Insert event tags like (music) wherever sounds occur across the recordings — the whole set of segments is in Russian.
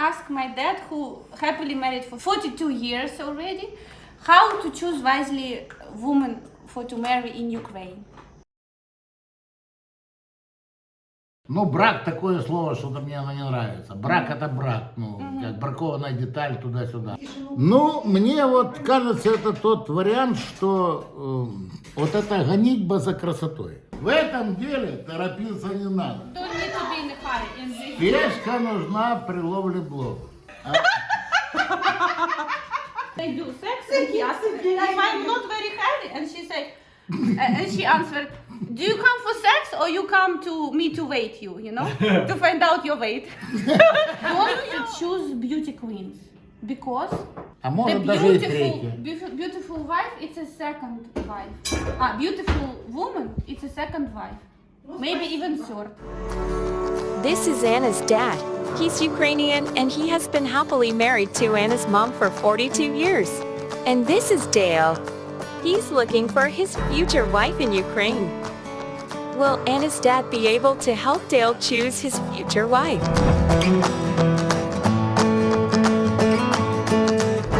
ask my dad, who happily married for 42 years already, how to choose wisely woman for to marry in Ukraine. Ну, брак такое слово, что-то мне оно не нравится. Брак это брак, ну, как бракованная деталь туда-сюда. Ну, мне вот кажется, это тот вариант, что э, вот это гонитьба за красотой. В этом деле торопиться не надо. Don't need to be in a hurry in this. Пешка нужна при ловле блох. They do sex and he asked if I'm not very heavy and she said, uh, and she answered, do you come for sex or you come to me to weight you, you know, (laughs) to find out your weight? (laughs) Don't choose beauty queens because А the может даже и beautiful, третье. beautiful, beautiful wife, it's a second wife. Ah, beautiful woman, it's a second wife. Maybe even third. This is Anna's dad. He's Ukrainian and he has been happily married to Anna's mom for 42 years. And this is Dale. He's looking for his future wife in Ukraine. Will Anna's dad be able to help Dale choose his future wife?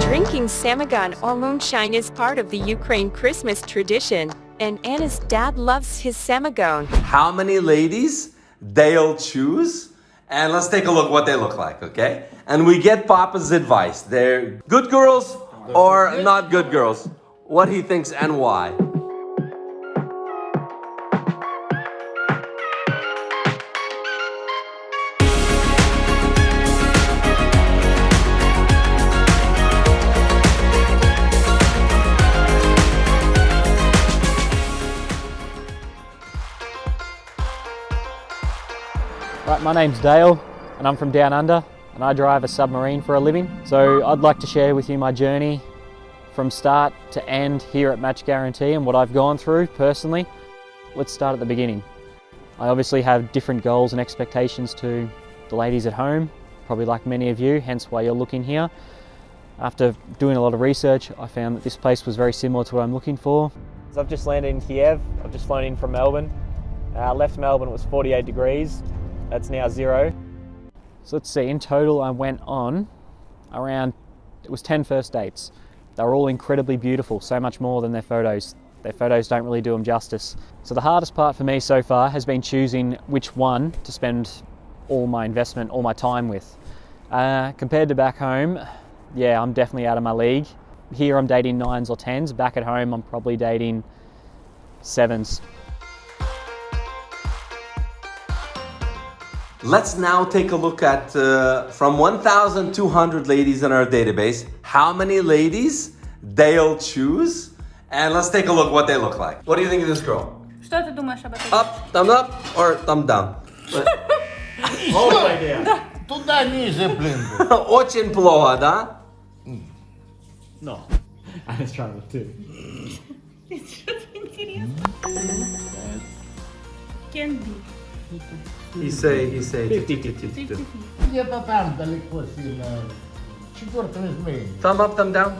Drinking samagon or moonshine is part of the Ukraine Christmas tradition, and Anna's dad loves his samagon. How many ladies they'll choose? And let's take a look what they look like, okay? And we get Papa's advice. They're good girls or not good girls. What he thinks and why. Right, my name's Dale and I'm from Down Under and I drive a submarine for a living. So I'd like to share with you my journey from start to end here at Match Guarantee and what I've gone through personally. Let's start at the beginning. I obviously have different goals and expectations to the ladies at home, probably like many of you, hence why you're looking here. After doing a lot of research, I found that this place was very similar to what I'm looking for. So I've just landed in Kiev. I've just flown in from Melbourne. Uh, left Melbourne, it was 48 degrees. That's now zero. So let's see, in total I went on around, it was 10 first dates. They were all incredibly beautiful, so much more than their photos. Their photos don't really do them justice. So the hardest part for me so far has been choosing which one to spend all my investment, all my time with. Uh, compared to back home, yeah, I'm definitely out of my league. Here I'm dating nines or tens. Back at home, I'm probably dating sevens. Let's now take a look at uh, from 1,200 ladies in our database, how many ladies they'll choose. And let's take a look what they look like. What do you think of this girl? Что ты думаешь об этом? Up, thumb up, or thumb down? Туда ниже, блин. Очень плохо, да? No. I was trying with two. Can be. He say, he say. 50-50. Где-то там далеко сильно. Четвертое измерение. Thumb up, thumb down.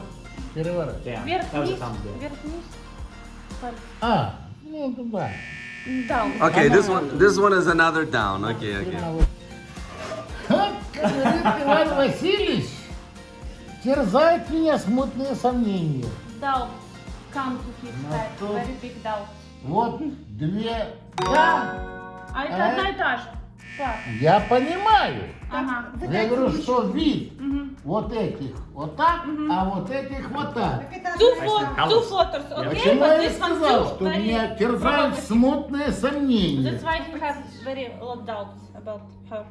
Переворот. Down. Вверх, That was a вниз, thumbs down. вверх, вниз. А, ну туда. Down. Okay, this one, this one is another down. Okay, okay. Как говорит Иван Васильевич, терзают меня смутные сомнения. Doubt come to his Ну, head. то- Very big doubt. Вот две. Да, А это А? одна и та же. Так. я понимаю. Ага. Я говорю, что вид вот этих вот так, а вот этих вот так. Two, pho- two photos, okay? Почему я сказал, что меня терзают смутные сомнения. That's why you have very lot doubts about her.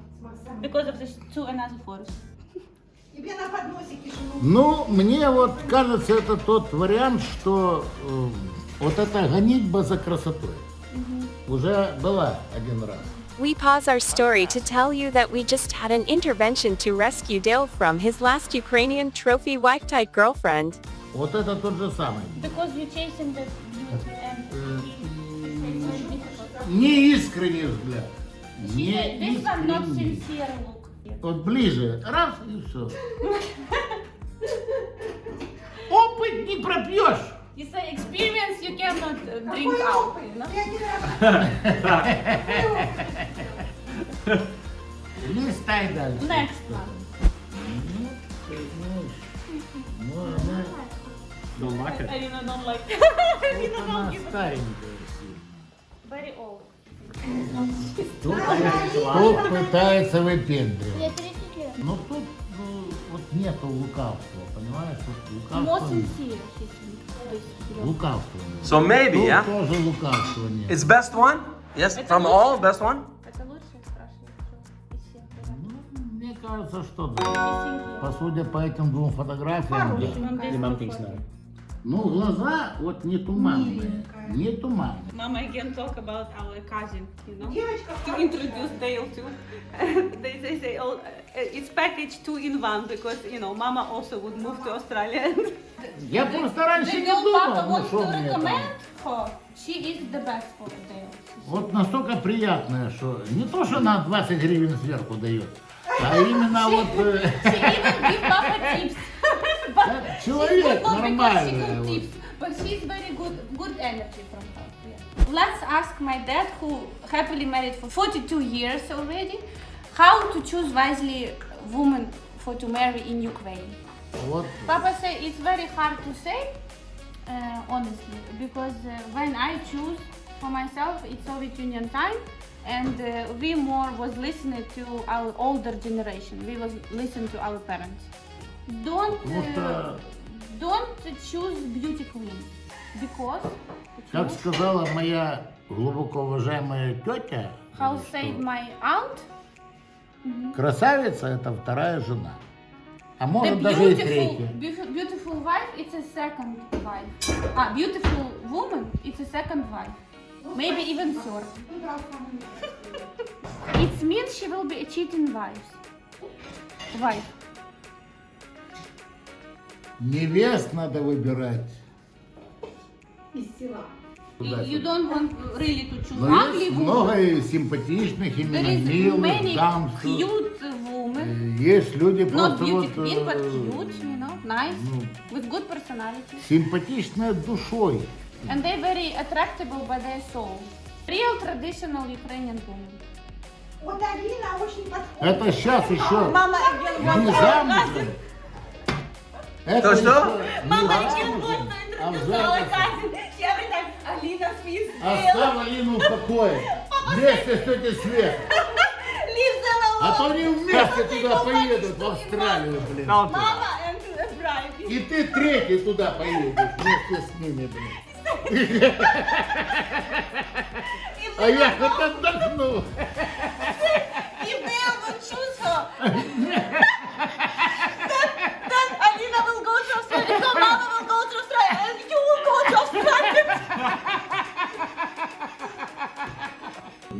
Because of these two another photos. Ну, мне вот кажется, это тот вариант, что э, вот эта гонитьба за красотой уже была один раз. We pause our story to tell you that we just had an intervention to rescue Dale from his last Ukrainian trophy wife type girlfriend. Вот это тот же самый. Because you're chasing the beauty and it's very difficult. Неискренний взгляд. This one not Неискренний. sincere look. Вот ближе, раз и все. (laughs) Опыт не пропьешь. It's an experience you cannot drink out. No? Листай дальше. Next one. Don't like it. Арина don't like it. Арина don't give it. Very old. Тут пытается выпендривать. Но тут вот нету лукавства, понимаешь? Тут лукавство. Most sincere, нет. So maybe, Тут yeah? тоже лукавства нет. It's best one? Yes, from all, best one? Это из всех Ну, мне кажется, что да. По судя по этим двум фотографиям, да. Ну, глаза вот не туманные, не туманные. Mama again talk about our cousin, you know, Девочка, to introduce Dale to. they, they say, oh, uh, it's package two in one because, you know, Mama also would move to Australia. Я просто раньше the не думал, Papa ну wants что to мне там. recommend her. She is the best for Dale. Вот настолько приятное, что не то, что на 20 гривен сверху дает, а именно вот э, She even give Papa tips. человек нормальный, But she's very good, good energy from her. Yeah. Let's ask my dad, who happily married for 42 years already, how to choose wisely woman for to marry in Ukraine. What? Papa say it's very hard to say, uh, honestly, because uh, when I choose for myself, it's Soviet Union time, and uh, we more was listening to our older generation. We was listen to our parents. Don't. Uh, uh, don't choose beauty queens because как choose сказала моя глубоко уважаемая тетя, how said my aunt, красавица это вторая жена, а может даже и beautiful, третья. beautiful wife it's a second wife. Ah, beautiful woman it's a second wife. Maybe even third. It means she will be a cheating wife. Wife. Невест надо выбирать. из села. You don't want really to choose Но ugly есть woman. много и симпатичных, There именно is милых, что- cute women. Э, Есть люди Not просто вот queen, but э, cute, you know, nice, ну, with good personality. симпатичная душой. And they very attractable by their soul. Real traditional Ukrainian woman. Вот Алина очень подходит. Это сейчас еще again не замужем. Это что? Мама, зачем а интерпретировать Я бы так, Алина спит. Оставь а Алину в покое. Вместе с этим светом. (laughs) А то они вместе туда поедут, в Австралию, блин. Мама и ты третий туда поедешь вместе с ними, блин. А я хоть отдохну. (laughs) И было чувство. (laughs)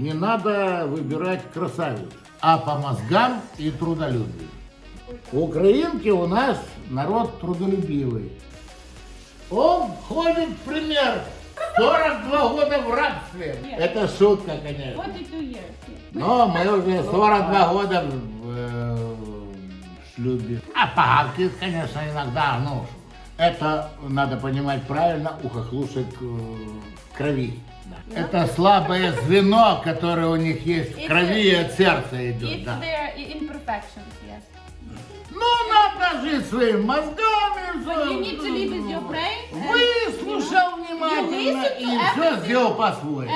Не надо выбирать красавиц, а по мозгам и трудолюбию. Украинки у нас народ трудолюбивый. Он ходит пример 42 года в рабстве. Это шутка, конечно. 42 years. yeah. Но мы уже 42 года в, э, в шлюбе. А палки, конечно, иногда, ну, это надо понимать правильно, у хохлушек э, в крови. Yeah. Это слабое звено, которое у них есть в крови и от сердца идет. Да. Yes. Ну, надо жить своими мозгами. Своим... Выслушал внимательно и все сделал по-своему.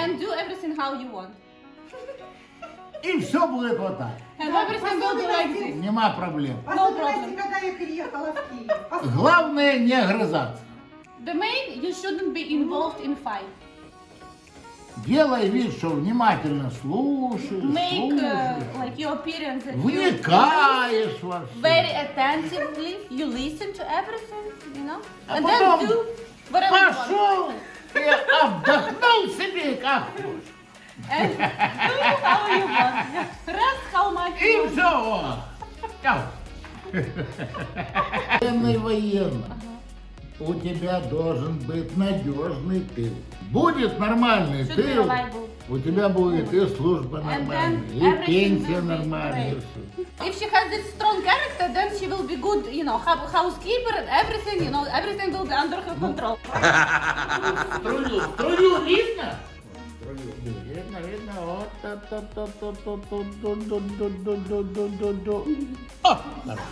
И все будет вот так. Нема проблем. No problem. Главное не огрызаться. The main, you shouldn't be involved in fight. Делай вид, что внимательно слушаешь, Make uh, слушаешь, like your appearance that you вникаешь во все. very attentively, you listen to everything, you know, А and потом then do whatever you. Пошел и отдохнул себе как хочешь. And do how you want. Rest how much you И want. все. Военный военно. У тебя должен быть надежный тыл. Будет нормальный Should тыл, у тебя будет и служба нормальная, и пенсия нормальная. If she has this strong character, then she will be good, you know, hou- housekeeper and everything, you know, everything will be under her control. Струю, струю видно? О, нормально.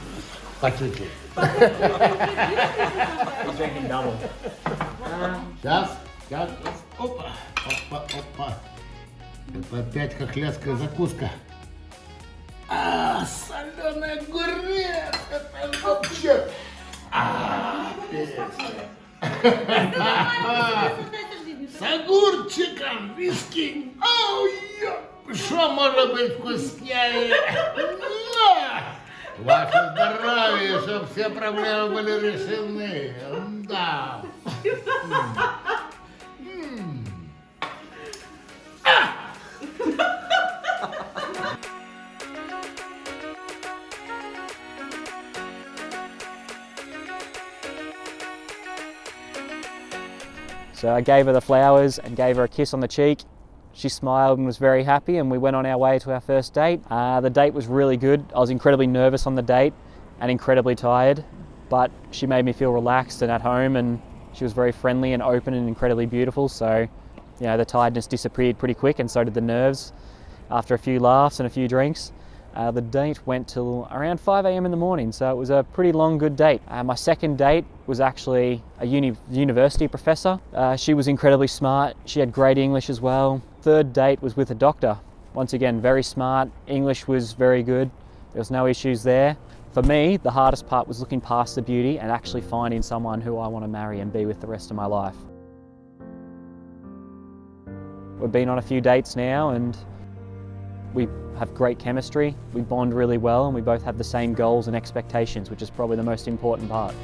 По чуть-чуть. Сейчас, сейчас, опа, опа, опа. Это опять хохлядская закуска. А, соленый огурец, это вообще... А, С огурчиком, ё, Что может быть вкуснее? Ваше здоровье, чтобы все проблемы были решены. Да. So I gave her the flowers and gave her a kiss on the cheek. She smiled and was very happy, and we went on our way to our first date. Uh, the date was really good. I was incredibly nervous on the date and incredibly tired, but she made me feel relaxed and at home, and she was very friendly and open and incredibly beautiful. So, you know, the tiredness disappeared pretty quick, and so did the nerves after a few laughs and a few drinks. Uh, the date went till around 5 a.m. in the morning, so it was a pretty long, good date. Uh, my second date was actually a uni- university professor. Uh, she was incredibly smart, she had great English as well. Third date was with a doctor. Once again, very smart, English was very good, there was no issues there. For me, the hardest part was looking past the beauty and actually finding someone who I want to marry and be with the rest of my life. We've been on a few dates now and we have great chemistry, we bond really well, and we both have the same goals and expectations, which is probably the most important part.